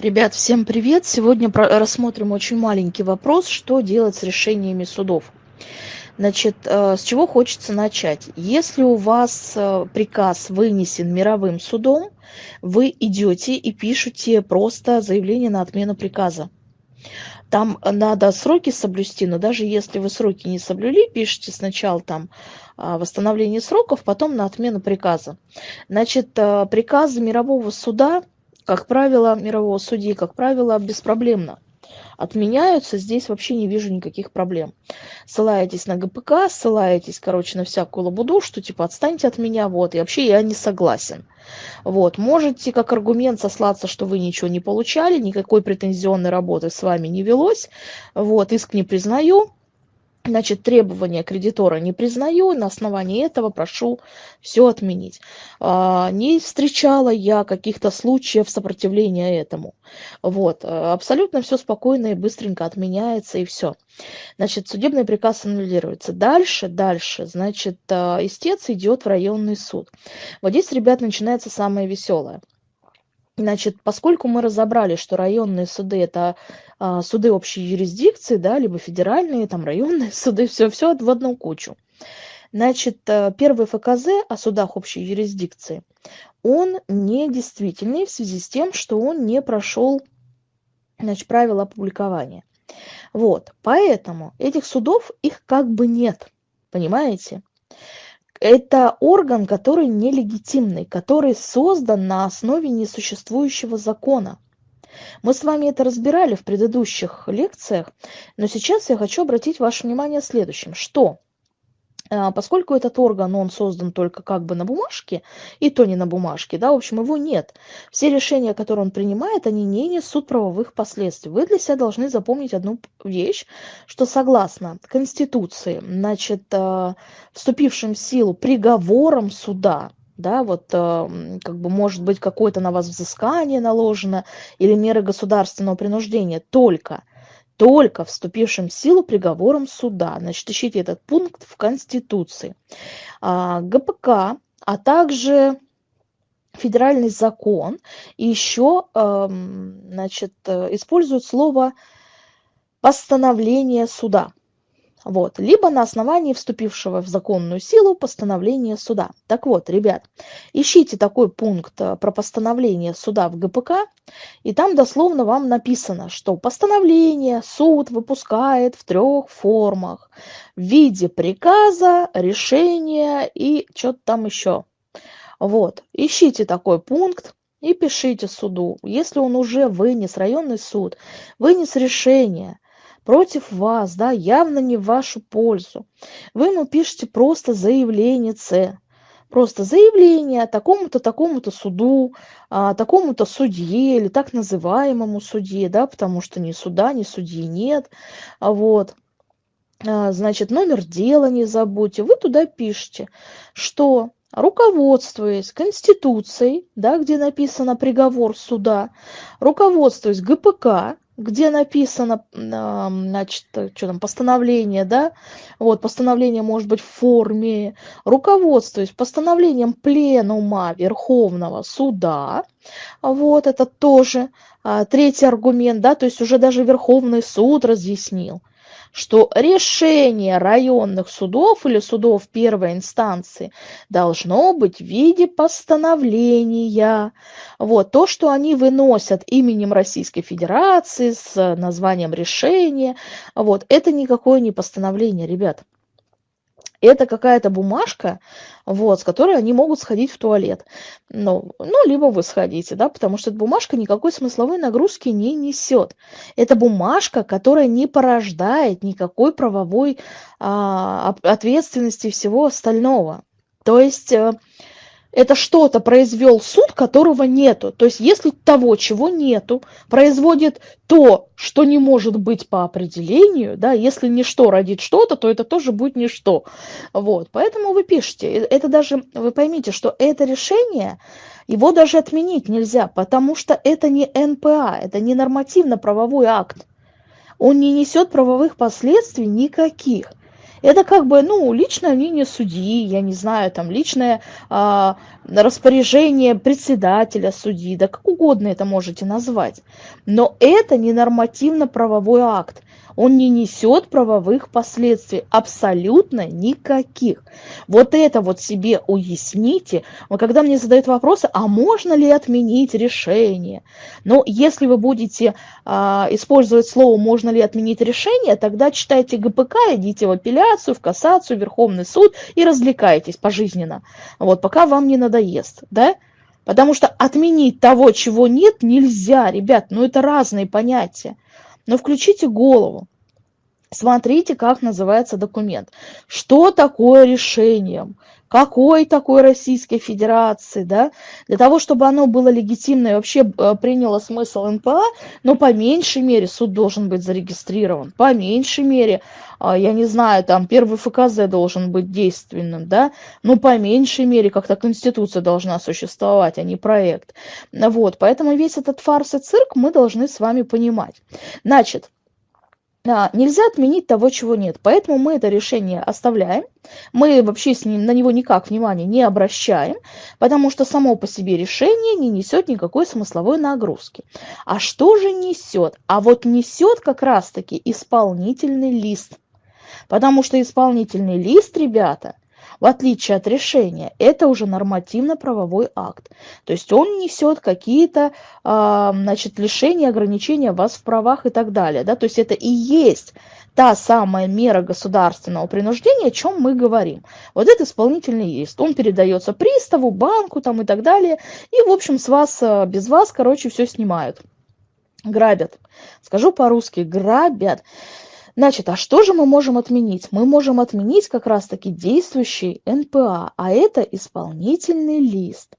Ребят, всем привет! Сегодня рассмотрим очень маленький вопрос, что делать с решениями судов. Значит, э, с чего хочется начать? Если у вас э, приказ вынесен мировым судом, вы идете и пишете просто заявление на отмену приказа. Там надо сроки соблюсти, но даже если вы сроки не соблюли, пишите сначала там а, восстановление сроков, потом на отмену приказа. Значит, э, приказы мирового суда как правило, мирового судьи, как правило, беспроблемно отменяются, здесь вообще не вижу никаких проблем. Ссылаетесь на ГПК, ссылаетесь, короче, на всякую лабуду, что типа отстаньте от меня, вот, и вообще я не согласен. Вот, можете как аргумент сослаться, что вы ничего не получали, никакой претензионной работы с вами не велось, вот, иск не признаю, Значит, требования кредитора не признаю, на основании этого прошу все отменить. А, не встречала я каких-то случаев сопротивления этому. Вот, а, абсолютно все спокойно и быстренько отменяется и все. Значит, судебный приказ аннулируется. Дальше, дальше, значит, а, истец идет в районный суд. Вот здесь, ребят, начинается самое веселое. Значит, поскольку мы разобрали, что районные суды это а, суды общей юрисдикции, да, либо федеральные, там районные суды, все, все в одну кучу. Значит, э, первый ФКЗ о судах общей юрисдикции, он недействительный в связи с тем, что он не прошел значит, правила опубликования. Вот, поэтому этих судов, их как бы нет, понимаете? Это орган, который нелегитимный, который создан на основе несуществующего закона. Мы с вами это разбирали в предыдущих лекциях, но сейчас я хочу обратить ваше внимание следующим, что поскольку этот орган, он создан только как бы на бумажке, и то не на бумажке, да, в общем, его нет. Все решения, которые он принимает, они не несут правовых последствий. Вы для себя должны запомнить одну вещь, что согласно Конституции, значит, а, вступившим в силу приговором суда, да, вот а, как бы может быть какое-то на вас взыскание наложено или меры государственного принуждения только только вступившим в силу приговором суда. Значит, ищите этот пункт в Конституции. А, ГПК, а также федеральный закон еще значит, э, используют слово постановление суда. Вот. Либо на основании вступившего в законную силу постановления суда. Так вот, ребят, ищите такой пункт э, про постановление суда в ГПК, и там дословно вам написано, что постановление суд выпускает в трех формах. В виде приказа, решения и что-то там еще. Вот. Ищите такой пункт, и пишите суду. Если он уже вынес, районный суд, вынес решение – против вас, да, явно не в вашу пользу. Вы ему пишете просто заявление С. Просто заявление такому-то, такому-то суду, а, такому-то судье или так называемому судье, да, потому что ни суда, ни судьи нет. А вот. А, значит, номер дела не забудьте. Вы туда пишете, что руководствуясь Конституцией, да, где написано приговор суда, руководствуясь ГПК, где написано, значит, что там, постановление, да, вот, постановление может быть в форме, руководствуясь постановлением пленума Верховного Суда, вот, это тоже а, третий аргумент, да, то есть уже даже Верховный суд разъяснил, что решение районных судов или судов первой инстанции должно быть в виде постановления. Вот, то, что они выносят именем Российской Федерации с названием решения, вот, это никакое не постановление, ребят это какая-то бумажка, вот, с которой они могут сходить в туалет. Ну, ну, либо вы сходите, да, потому что эта бумажка никакой смысловой нагрузки не несет. Это бумажка, которая не порождает никакой правовой а, ответственности всего остального. То есть... Это что-то произвел суд, которого нету. То есть если того, чего нету, производит то, что не может быть по определению, да, если ничто родит что-то, то это тоже будет ничто. Вот, поэтому вы пишете. Э, это даже, вы поймите, что это решение, его даже отменить нельзя, потому что это не НПА, это не нормативно-правовой акт. Он не несет правовых последствий никаких. Это как бы, ну, личное мнение судьи, я не знаю, там, личное а, распоряжение председателя судьи, да как угодно это можете назвать. Но это не нормативно-правовой акт он не несет правовых последствий, абсолютно никаких. Вот это вот себе уясните. Когда мне задают вопросы, а можно ли отменить решение? Но если вы будете а, использовать слово «можно ли отменить решение», тогда читайте ГПК, идите в апелляцию, в кассацию, в Верховный суд и развлекайтесь пожизненно. Вот, пока вам не надоест, да? Потому что отменить того, чего нет, нельзя, ребят, ну это разные понятия. Но включите голову. Смотрите, как называется документ. Что такое решением? Какой такой Российской Федерации, да? Для того, чтобы оно было легитимно и вообще э, приняло смысл НПА, но по меньшей мере суд должен быть зарегистрирован. По меньшей мере, а, я не знаю, там первый ФКЗ должен быть действенным, да? Но по меньшей мере как-то Конституция должна существовать, а не проект. Вот, поэтому весь этот фарс и цирк мы должны с вами понимать. Значит, нельзя отменить того, чего нет. Поэтому мы это решение оставляем. Мы вообще на него никак внимания не обращаем, потому что само по себе решение не несет никакой смысловой нагрузки. А что же несет? А вот несет как раз-таки исполнительный лист. Потому что исполнительный лист, ребята, в отличие от решения, это уже нормативно-правовой акт. То есть он несет какие-то э, значит, лишения, ограничения вас в правах и так далее. Да? То есть это и есть та самая мера государственного принуждения, о чем мы говорим. Вот это исполнительный есть. Он передается приставу, банку там и так далее. И, в общем, с вас, а, без вас, короче, все снимают. Грабят. Скажу по-русски, грабят. Значит, а что же мы можем отменить? Мы можем отменить как раз-таки действующий НПА, а это исполнительный лист.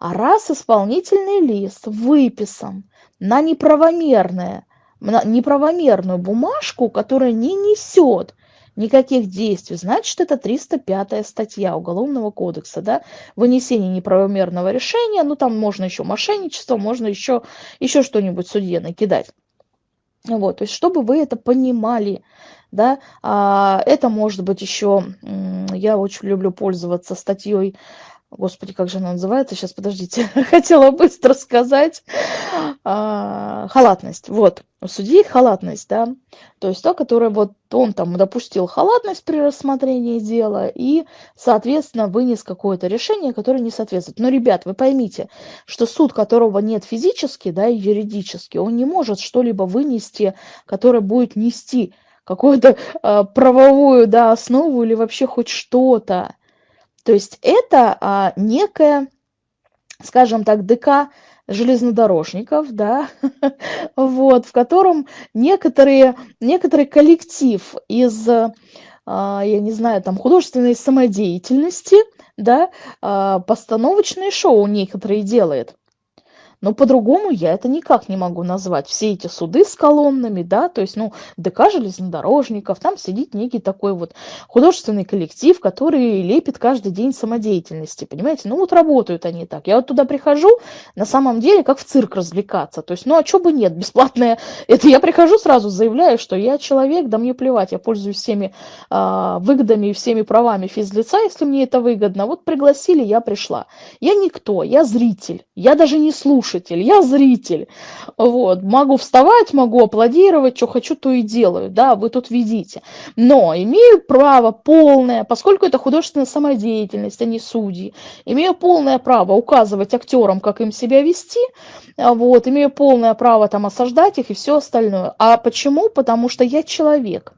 А раз исполнительный лист выписан на неправомерное, на неправомерную бумажку, которая не несет никаких действий, значит, это 305 статья Уголовного кодекса, да, вынесение неправомерного решения, ну, там можно еще мошенничество, можно еще, еще что-нибудь судье накидать. Вот, то есть, чтобы вы это понимали, да, а, это может быть еще, я очень люблю пользоваться статьей, господи, как же она называется, сейчас, подождите, хотела быстро сказать, а, халатность, вот, у судьи халатность, да, то есть то, которое вот он там допустил халатность при рассмотрении дела и, соответственно, вынес какое-то решение, которое не соответствует. Но, ребят, вы поймите, что суд, которого нет физически, да, и юридически, он не может что-либо вынести, которое будет нести какую-то э, правовую, да, основу или вообще хоть что-то. То есть это а, некая, скажем так, ДК железнодорожников, да, вот, в котором некоторые, некоторый коллектив из, а, я не знаю, там, художественной самодеятельности, да, а, постановочные шоу некоторые делает но по-другому я это никак не могу назвать. Все эти суды с колоннами, да, то есть, ну, ДК железнодорожников, там сидит некий такой вот художественный коллектив, который лепит каждый день самодеятельности, понимаете? Ну, вот работают они так. Я вот туда прихожу, на самом деле, как в цирк развлекаться. То есть, ну, а что бы нет, бесплатное. Это я прихожу сразу, заявляю, что я человек, да мне плевать, я пользуюсь всеми э, выгодами и всеми правами физлица, если мне это выгодно. Вот пригласили, я пришла. Я никто, я зритель, я даже не слушаю слушатель, я зритель. Вот, могу вставать, могу аплодировать, что хочу, то и делаю, да, вы тут видите. Но имею право полное, поскольку это художественная самодеятельность, а не судьи, имею полное право указывать актерам, как им себя вести, вот, имею полное право там осаждать их и все остальное. А почему? Потому что я человек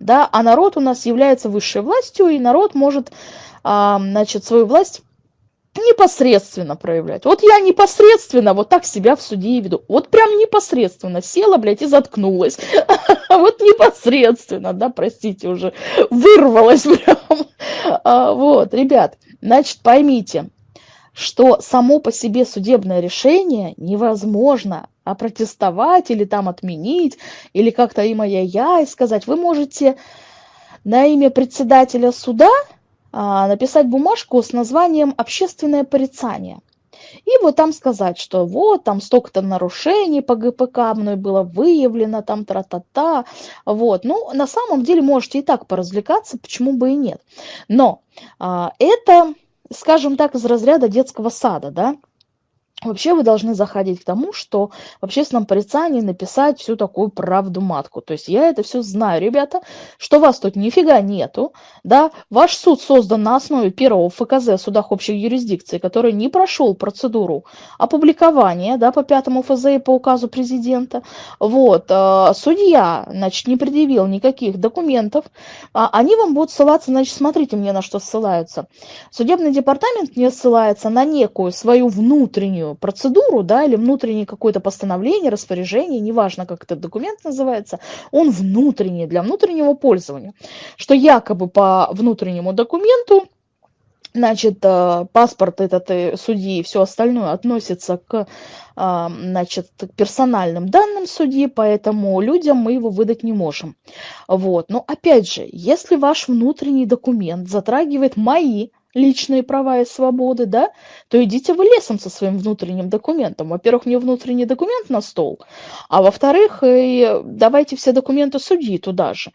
да, а народ у нас является высшей властью, и народ может, а, значит, свою власть непосредственно проявлять. Вот я непосредственно вот так себя в суде веду. Вот прям непосредственно села, блядь, и заткнулась. Вот непосредственно, да, простите, уже вырвалась прям. А, вот, ребят, значит, поймите, что само по себе судебное решение невозможно опротестовать или там отменить, или как-то им я и сказать. Вы можете на имя председателя суда написать бумажку с названием «Общественное порицание». И вот там сказать, что вот там столько-то нарушений по ГПК мной было выявлено, там тра-та-та. Вот. Ну, на самом деле можете и так поразвлекаться, почему бы и нет. Но а, это, скажем так, из разряда детского сада, да, Вообще вы должны заходить к тому, что в общественном порицании написать всю такую правду матку. То есть я это все знаю, ребята, что вас тут нифига нету, да, ваш суд создан на основе первого ФКЗ в судах общей юрисдикции, который не прошел процедуру опубликования, да, по пятому ФЗ и по указу президента. Вот, э, судья, значит, не предъявил никаких документов, а они вам будут ссылаться, значит, смотрите мне на что ссылаются. Судебный департамент не ссылается на некую свою внутреннюю процедуру, да, или внутреннее какое-то постановление, распоряжение, неважно, как этот документ называется, он внутренний, для внутреннего пользования, что якобы по внутреннему документу значит, э, паспорт этот э, судьи и все остальное относится к, а, значит, к персональным данным судьи, поэтому людям мы его выдать не можем. Вот. Но опять же, если ваш внутренний документ затрагивает мои личные права и свободы, да, то идите вы лесом со своим внутренним документом. Во-первых, мне внутренний документ на стол, а во-вторых, давайте все документы судьи туда же.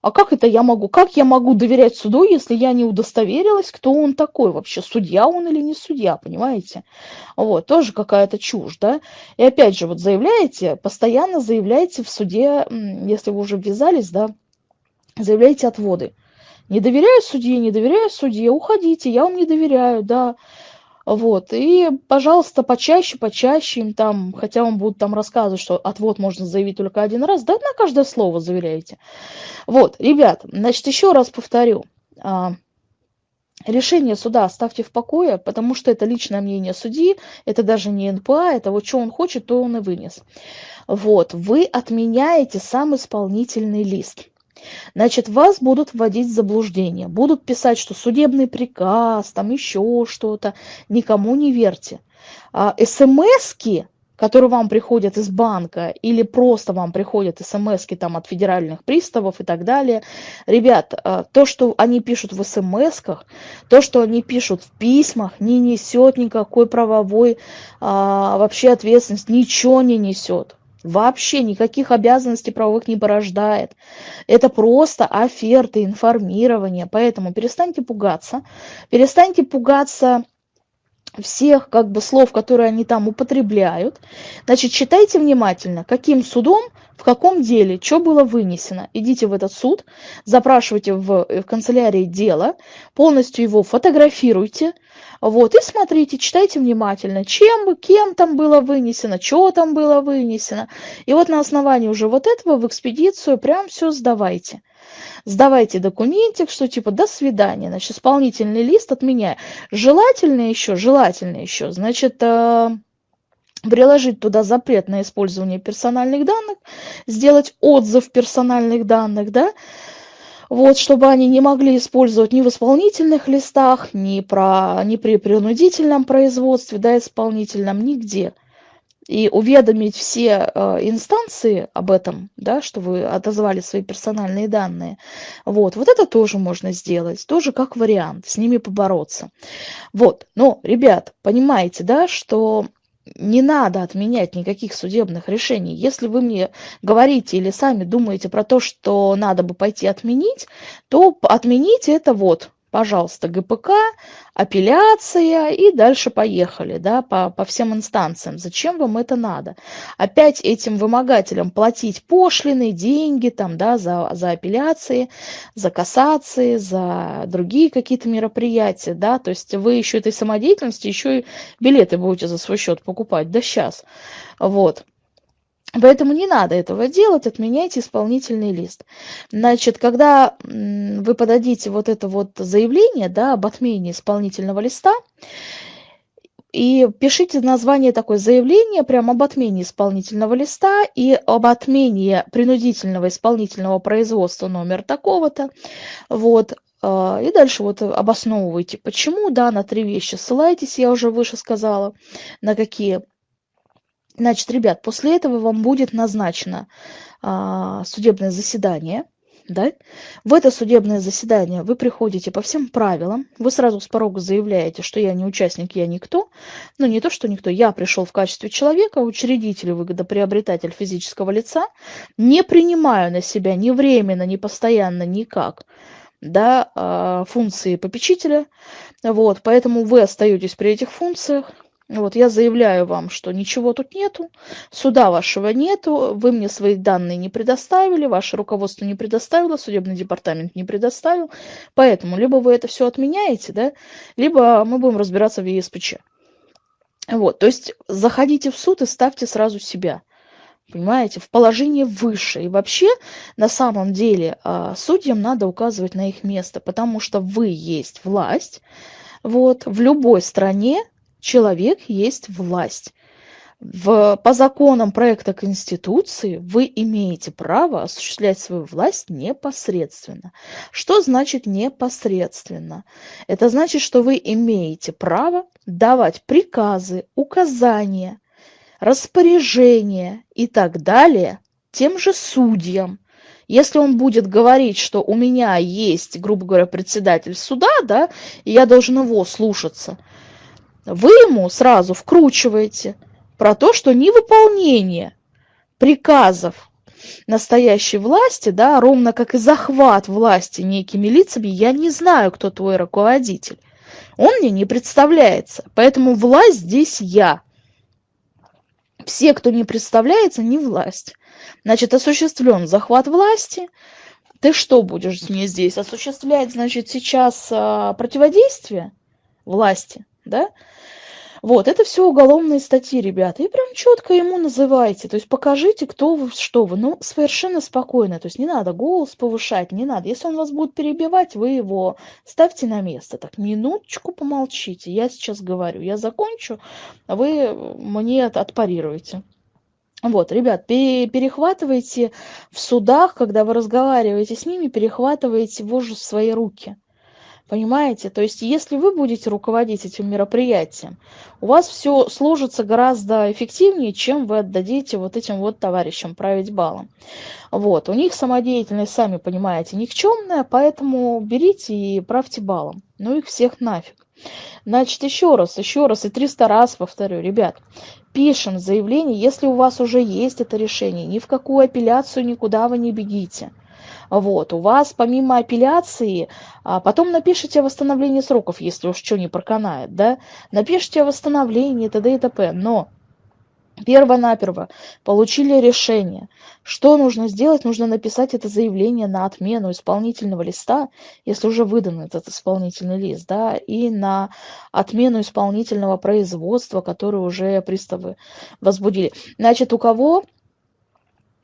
А как это я могу? Как я могу доверять суду, если я не удостоверилась, кто он такой вообще? Судья он или не судья, понимаете? Вот, тоже какая-то чушь, да? И опять же, вот заявляете, постоянно заявляете в суде, если вы уже ввязались, да, заявляете отводы. Не доверяю судье, не доверяю судье, уходите, я вам не доверяю, да. Вот, и, пожалуйста, почаще, почаще им там, хотя вам будут там рассказывать, что отвод можно заявить только один раз, да на каждое слово заверяйте. Вот, ребят, значит, еще раз повторю. А, решение суда оставьте в покое, потому что это личное мнение судьи, это даже не НПА, это вот что он хочет, то он и вынес. Вот, вы отменяете сам исполнительный лист. Значит, вас будут вводить в заблуждение, будут писать, что судебный приказ, там еще что-то. Никому не верьте. А, СМСки, которые вам приходят из банка или просто вам приходят смски там от федеральных приставов и так далее. Ребят, а, то, что они пишут в смсках, то, что они пишут в письмах, не несет никакой правовой а, вообще ответственности, ничего не несет вообще никаких обязанностей правовых не порождает. Это просто оферты, информирование. Поэтому перестаньте пугаться. Перестаньте пугаться всех как бы слов, которые они там употребляют. Значит, читайте внимательно, каким судом, в каком деле, что было вынесено. Идите в этот суд, запрашивайте в, в канцелярии дело, полностью его фотографируйте, вот, и смотрите, читайте внимательно, чем, кем там было вынесено, что там было вынесено. И вот на основании уже вот этого в экспедицию прям все сдавайте сдавайте документик, что типа до свидания, значит, исполнительный лист отменяю. Желательно еще, желательно еще, значит, э, приложить туда запрет на использование персональных данных, сделать отзыв персональных данных, да, вот, чтобы они не могли использовать ни в исполнительных листах, ни, про, ни при принудительном производстве, да, исполнительном, нигде и уведомить все э, инстанции об этом, да, что вы отозвали свои персональные данные. Вот, вот это тоже можно сделать, тоже как вариант, с ними побороться. Вот, но, ребят, понимаете, да, что не надо отменять никаких судебных решений. Если вы мне говорите или сами думаете про то, что надо бы пойти отменить, то отмените это вот пожалуйста, ГПК, апелляция и дальше поехали, да, по, по всем инстанциям. Зачем вам это надо? Опять этим вымогателям платить пошлины, деньги там, да, за, за апелляции, за кассации, за другие какие-то мероприятия, да, то есть вы еще этой самодеятельности, еще и билеты будете за свой счет покупать, да сейчас, вот. Поэтому не надо этого делать, отменяйте исполнительный лист. Значит, когда вы подадите вот это вот заявление да, об отмене исполнительного листа, и пишите название такое заявление прямо об отмене исполнительного листа и об отмене принудительного исполнительного производства номер такого-то. Вот. А, и дальше вот обосновывайте, почему, да, на три вещи ссылайтесь, я уже выше сказала, на какие Значит, ребят, после этого вам будет назначено а, судебное заседание. да? В это судебное заседание вы приходите по всем правилам, вы сразу с порога заявляете, что я не участник, я никто, ну не то, что никто, я пришел в качестве человека, учредитель выгодоприобретатель физического лица, не принимаю на себя ни временно, ни постоянно, никак, да, а, функции попечителя, вот, поэтому вы остаетесь при этих функциях, вот, я заявляю вам, что ничего тут нету, суда вашего нету, вы мне свои данные не предоставили, ваше руководство не предоставило, судебный департамент не предоставил. Поэтому либо вы это все отменяете, да, либо мы будем разбираться в ЕСПЧ. Вот, то есть заходите в суд и ставьте сразу себя понимаете, в положение выше. И вообще, на самом деле, а, судьям надо указывать на их место, потому что вы есть власть. Вот, в любой стране человек есть власть. В, по законам проекта Конституции вы имеете право осуществлять свою власть непосредственно. Что значит непосредственно? Это значит, что вы имеете право давать приказы, указания, распоряжения и так далее тем же судьям. Если он будет говорить, что у меня есть, грубо говоря, председатель суда, да, и я должен его слушаться – вы ему сразу вкручиваете про то, что невыполнение приказов настоящей власти, да, ровно как и захват власти некими лицами, я не знаю, кто твой руководитель. Он мне не представляется. Поэтому власть здесь я. Все, кто не представляется, не власть. Значит, осуществлен захват власти. Ты что будешь мне здесь осуществлять, значит, сейчас а, противодействие власти, да? Вот, это все уголовные статьи, ребята. И прям четко ему называйте. То есть покажите, кто вы, что вы. Ну, совершенно спокойно. То есть не надо голос повышать, не надо. Если он вас будет перебивать, вы его ставьте на место. Так, минуточку помолчите. Я сейчас говорю. Я закончу, а вы мне отпарируете. Вот, ребят, перехватывайте в судах, когда вы разговариваете с ними, перехватывайте вожжи в свои руки. Понимаете? То есть, если вы будете руководить этим мероприятием, у вас все сложится гораздо эффективнее, чем вы отдадите вот этим вот товарищам править балом. Вот. У них самодеятельность, сами понимаете, никчемная, поэтому берите и правьте балом. Ну их всех нафиг. Значит, еще раз, еще раз и 300 раз повторю, ребят, пишем заявление, если у вас уже есть это решение, ни в какую апелляцию никуда вы не бегите. Вот, у вас помимо апелляции, а потом напишите о восстановлении сроков, если уж что не проканает, да, напишите о восстановлении т.д. и т.п. Но Перво-наперво получили решение. Что нужно сделать? Нужно написать это заявление на отмену исполнительного листа, если уже выдан этот исполнительный лист, да, и на отмену исполнительного производства, которое уже приставы возбудили. Значит, у кого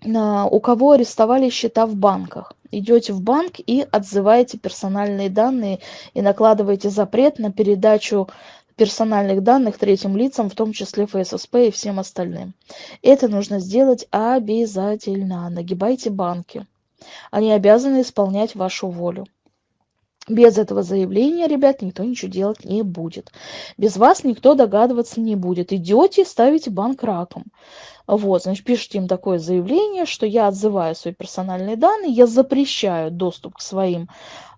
у кого арестовали счета в банках. Идете в банк и отзываете персональные данные и накладываете запрет на передачу персональных данных третьим лицам, в том числе ФССП и всем остальным. Это нужно сделать обязательно. Нагибайте банки. Они обязаны исполнять вашу волю. Без этого заявления, ребят, никто ничего делать не будет. Без вас никто догадываться не будет. Идете, ставите банк раком. Вот, значит, пишите им такое заявление, что я отзываю свои персональные данные, я запрещаю доступ к своим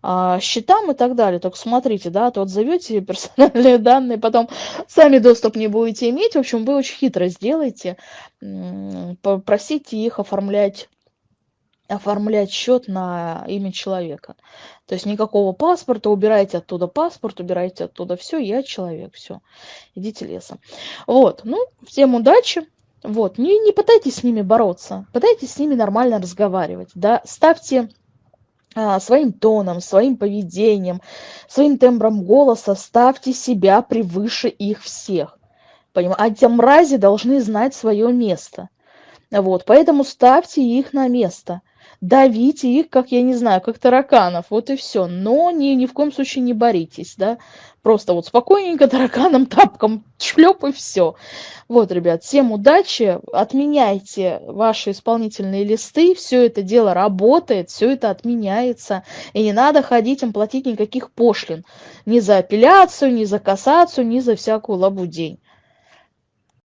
а, счетам и так далее. Только смотрите, да, а то отзовете персональные данные, потом сами доступ не будете иметь. В общем, вы очень хитро сделаете, попросите их оформлять оформлять счет на имя человека. То есть никакого паспорта, убирайте оттуда паспорт, убирайте оттуда все, я человек, все, идите лесом. Вот, ну, всем удачи. Вот, не, не пытайтесь с ними бороться, пытайтесь с ними нормально разговаривать, да, ставьте а, своим тоном, своим поведением, своим тембром голоса, ставьте себя превыше их всех. Понимаете? А те мрази должны знать свое место. Вот, поэтому ставьте их на место давите их, как, я не знаю, как тараканов, вот и все. Но ни, ни в коем случае не боритесь, да. Просто вот спокойненько тараканом, тапком шлеп и все. Вот, ребят, всем удачи, отменяйте ваши исполнительные листы, все это дело работает, все это отменяется, и не надо ходить им платить никаких пошлин, ни за апелляцию, ни за кассацию, ни за всякую лабудень.